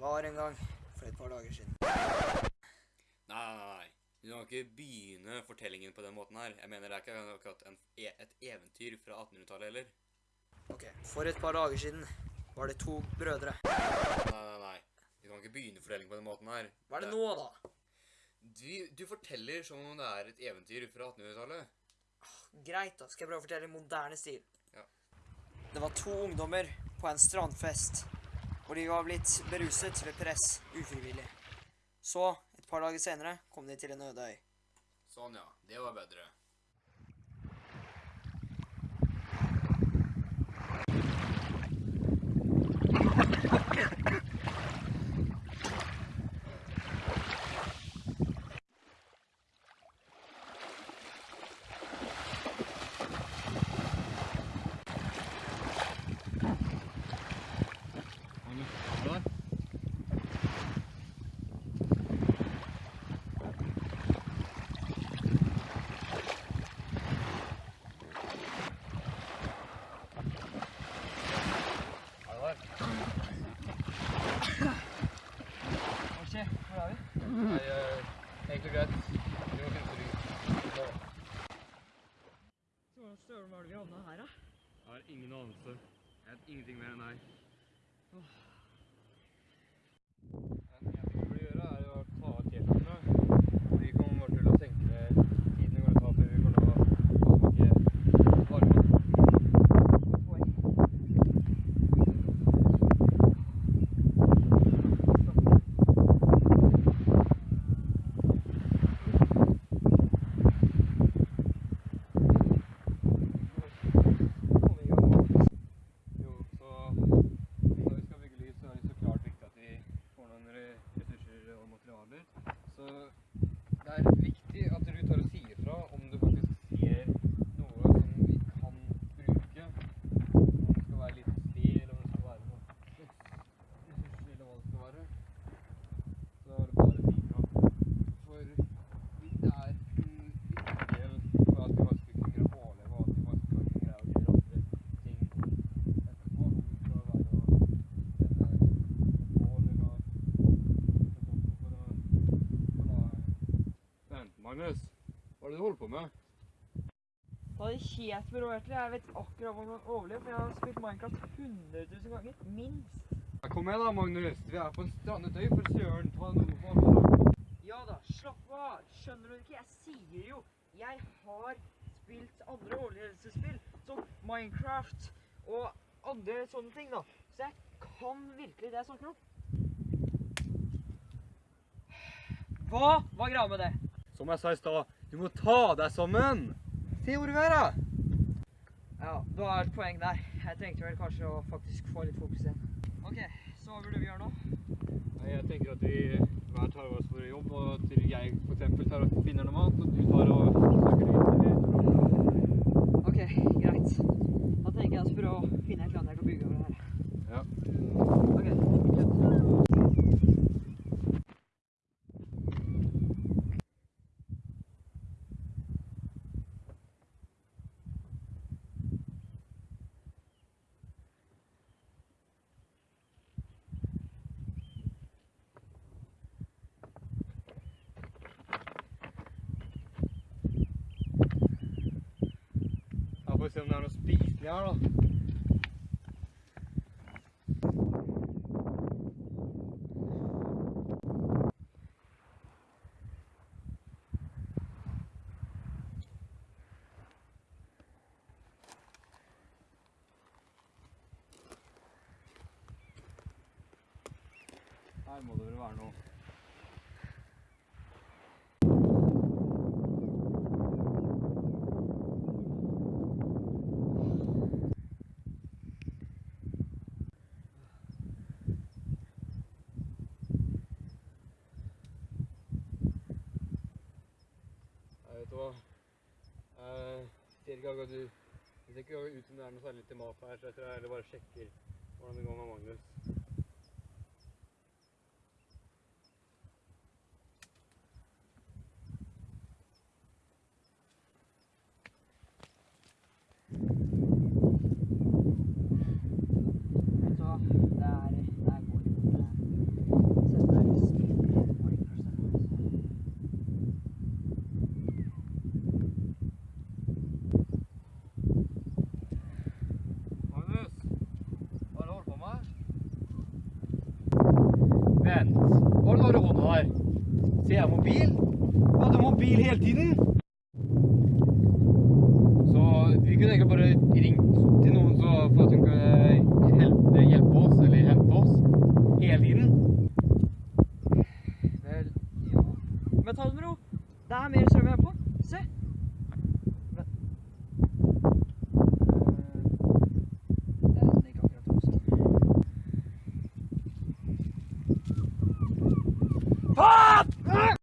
var en gang for et par dager siden. Nei, nei, nei. Du kan ikke begynne fortellingen på den måten her. Jeg mener det er ikke akkurat en, e- et eventyr fra 1800-tallet heller. Ok, for et par dager siden var det to brødre. Nei, nei, nei. Du kan ikke begynne fortellingen på den måten her. Hva er det nå, da? Du, du forteller som om det er et eventyr fra 1800-tallet. Greit, da. Skal jeg prøve å fortelle i moderne stil? Ja. Det var to ungdommer på en strandfest, hvor de var blitt beruset ved press ufrivillig. Så, et par dager senere, kom de til en øde øy. Sånn, ja. Det var bedre. Hva skjer? Hvor er vi? Nei, greit. Du må finne ut. Hvordan stølen var det vi havna her, da? Jeg har ingen anelse. Jeg vet ingenting mer enn deg. Det eneste vi burde gjøre, er å ta av T-skjortene. Vi kommer bare til å tenke ned tiden det går å ta før vi kommer til å smake varme. Jo, så når vi skal bygge lys, så er det så klart viktig at vi får noen re- ressurser og materialer. Så det er viktig at du tar og sier fra om du faktisk ser noe som vi kan bruke. Om det skal være litt sted, eller om det skal være noe ressurser, eller hva det skal være. Så er det bare å si fra. For det er en viktig del for at vi faktisk skal kunne overleve, og at vi faktisk skal kunne greie å gjøre andre ting etterpå. Om det skal være å tenne bål eller å for å, for å Vent, Magnus. Hva er det du holder på med? Det det helt ro. Jeg vet akkurat hvordan man overlever, for jeg har spilt Minecraft 100 000 ganger. Minst. Kom med da, Magnus. Vi er på en strandet øy, for søren. Ta noe på meg. Ja da, slapp av. Skjønner du ikke? Jeg sier jo Jeg har spilt andre overlevelsesspill, som Minecraft og andre sånne ting, da. Så jeg kan virkelig det jeg snakker om. Hva var greia med det? Som jeg sa i stad, du må ta deg sammen. Se hvor du er, da. Ja, du har et poeng der. Jeg trengte vel kanskje å faktisk få litt fokus igjen. OK, så hva burde vi gjøre nå? Nei, jeg tenker at vi hver tar oss for jobb, og til jeg for eksempel tar og finner noe mat, og du tar og snakker litt OK, greit. Da tenker jeg oss for å finne et eller annet jeg kan bygge over her. Ja. OK. Ja, får vi se om det er noe spiselig her, da. Her må det vel være noe. Jeg vet hva. Jeg ser ikke akkurat du Det ser ikke ut som det er noe særlig til mat her, så jeg tror jeg heller bare sjekker hvordan det går med Magnus. alvor når du hånda der. Så jeg er mobil. Jeg hadde mobil hele tiden. Så vi kunne egentlig bare ringt til noen så for at hun kunne